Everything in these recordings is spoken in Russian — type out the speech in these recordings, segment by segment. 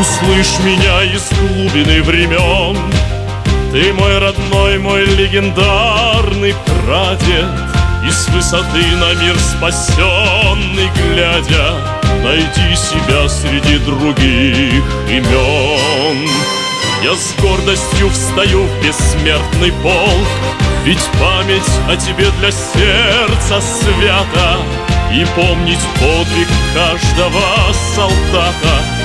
Услышь меня из глубины времен. Ты мой родной, мой легендарный прадед. И с высоты на мир спасенный глядя Найди себя среди других имен. Я с гордостью встаю в бессмертный полк Ведь память о тебе для сердца свята. И помнить подвиг каждого солдата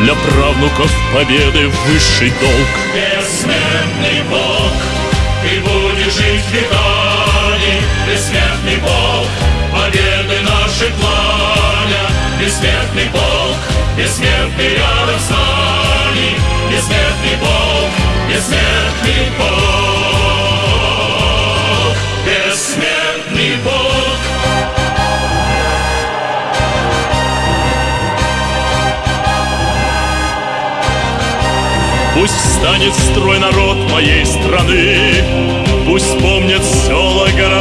Для правнуков победы высший долг. Бессмертный Бог, ты будешь жить веками Бессмертный Бог, победы наши пламя. Бессмертный Бог, бессмертный рядом с нами Бессмертный Бог, Пусть встанет в строй народ моей страны Пусть помнят села, города